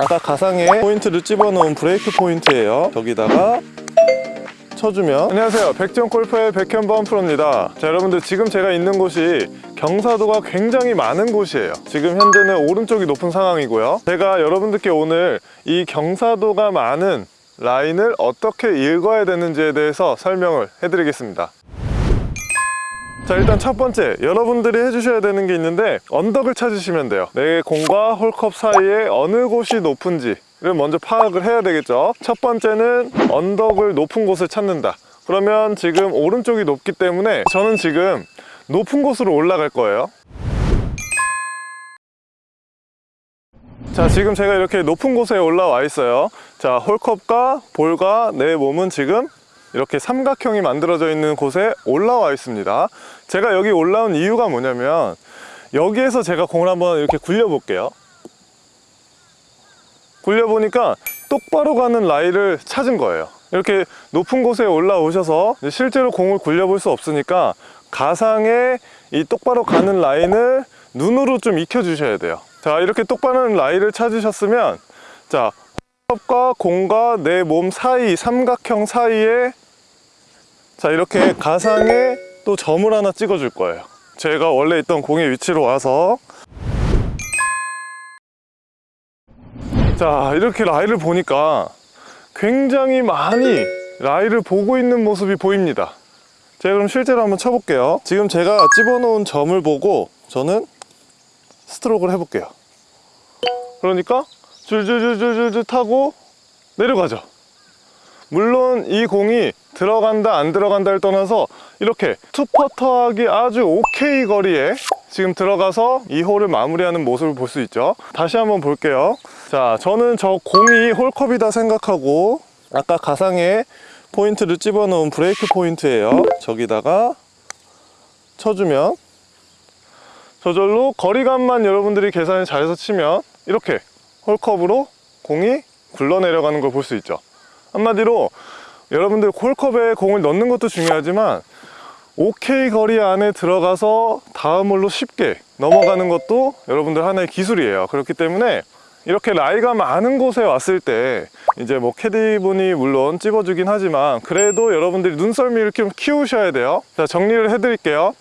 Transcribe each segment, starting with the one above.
아까 가상에 포인트를 집어넣은 브레이크 포인트예요. 저기다가 쳐주면 안녕하세요. 백전 골프의 백현범 프로입니다. 자 여러분들 지금 제가 있는 곳이 경사도가 굉장히 많은 곳이에요. 지금 현재는 오른쪽이 높은 상황이고요. 제가 여러분들께 오늘 이 경사도가 많은 라인을 어떻게 읽어야 되는지에 대해서 설명을 해드리겠습니다 자 일단 첫 번째. 여러분들이 해주셔야 되는 게 있는데 언덕을 찾으시면 돼요. 내 공과 홀컵 사이에 어느 곳이 높은지 를 먼저 파악을 해야 되겠죠. 첫 번째는 언덕을 높은 곳을 찾는다. 그러면 지금 오른쪽이 높기 때문에 저는 지금 높은 곳으로 올라갈 거예요. 자 지금 제가 이렇게 높은 곳에 올라와 있어요. 자 홀컵과 볼과 내 몸은 지금 이렇게 삼각형이 만들어져 있는 곳에 올라와 있습니다. 제가 여기 올라온 이유가 뭐냐면 여기에서 제가 공을 한번 이렇게 굴려 볼게요. 굴려 보니까 똑바로 가는 라인을 찾은 거예요. 이렇게 높은 곳에 올라오셔서 실제로 공을 굴려 볼 수 없으니까 가상의 이 똑바로 가는 라인을 눈으로 좀 익혀 주셔야 돼요. 자 이렇게 똑바로 라인을 찾으셨으면 자 컵과 공과 내 몸 사이 삼각형 사이에 자 이렇게 가상에 또 점을 하나 찍어 줄 거예요. 제가 원래 있던 공의 위치로 와서. 자 이렇게 라이를 보니까 굉장히 많이 라이를 보고 있는 모습이 보입니다. 제가 그럼 실제로 한번 쳐볼게요. 지금 제가 집어놓은 점을 보고 저는 스트로크를 해볼게요. 그러니까 줄줄줄줄줄 타고 내려가죠. 물론 이 공이 들어간다 안 들어간다를 떠나서 이렇게 투퍼터하기 아주 오케이 거리에 지금 들어가서 이 홀을 마무리하는 모습을 볼 수 있죠. 다시 한번 볼게요. 자 저는 저 공이 홀컵이다 생각하고 아까 가상에 포인트를 집어넣은 브레이크 포인트예요. 저기다가 쳐주면 저절로 거리감만 여러분들이 계산을 잘해서 치면 이렇게 홀컵으로 공이 굴러 내려가는 걸 볼 수 있죠. 한마디로 여러분들 홀컵에 공을 넣는 것도 중요하지만 오케이 거리 안에 들어가서 다음 홀로 쉽게 넘어가는 것도 여러분들 하나의 기술이에요. 그렇기 때문에 이렇게 라이가 많은 곳에 왔을 때 이제 뭐 캐디분이 물론 찝어주긴 하지만 그래도 여러분들이 눈썰미를 좀 키우셔야 돼요. 자 정리를 해 드릴게요.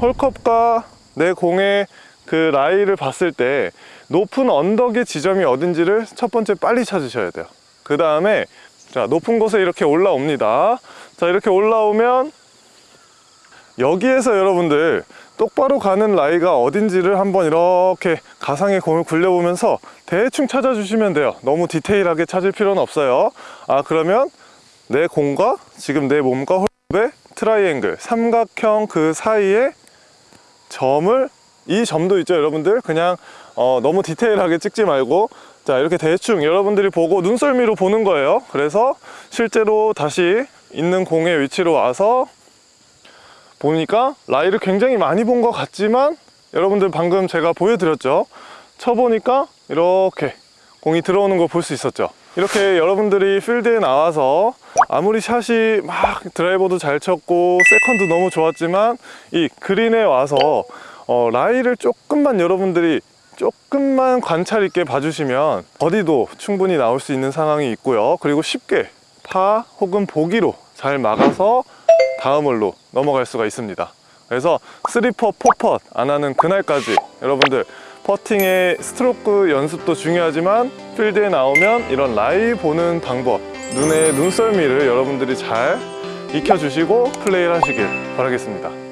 홀컵과 내 공의 그 라이를 봤을 때 높은 언덕의 지점이 어딘지를 첫 번째 빨리 찾으셔야 돼요. 그 다음에 자 높은 곳에 이렇게 올라옵니다. 자 이렇게 올라오면 여기에서 여러분들 똑바로 가는 라이가 어딘지를 한번 이렇게 가상의 공을 굴려보면서 대충 찾아주시면 돼요. 너무 디테일하게 찾을 필요는 없어요. 아 그러면 내 공과 지금 내 몸과 홀의 트라이앵글 삼각형 그 사이에 점을 이 점도 있죠 여러분들? 그냥 어, 너무 디테일하게 찍지 말고. 자 이렇게 대충 여러분들이 보고 눈썰미로 보는 거예요. 그래서 실제로 다시 있는 공의 위치로 와서 보니까 라이를 굉장히 많이 본 것 같지만 여러분들 방금 제가 보여드렸죠? 쳐보니까 이렇게 공이 들어오는 걸볼수 있었죠? 이렇게 여러분들이 필드에 나와서 아무리 샷이 막 드라이버도 잘 쳤고 세컨도 너무 좋았지만 이 그린에 와서 어, 라이를 조금만 여러분들이 조금만 관찰 있게 봐주시면 어디도 충분히 나올 수 있는 상황이 있고요. 그리고 쉽게 파 혹은 보기로 잘 막아서 다음 홀로 넘어갈 수가 있습니다. 그래서 3퍼, 4펫 안 하는 그날까지 여러분들 퍼팅의 스트로크 연습도 중요하지만 필드에 나오면 이런 라이 보는 방법 눈의 눈썰미를 여러분들이 잘 익혀주시고 플레이를 하시길 바라겠습니다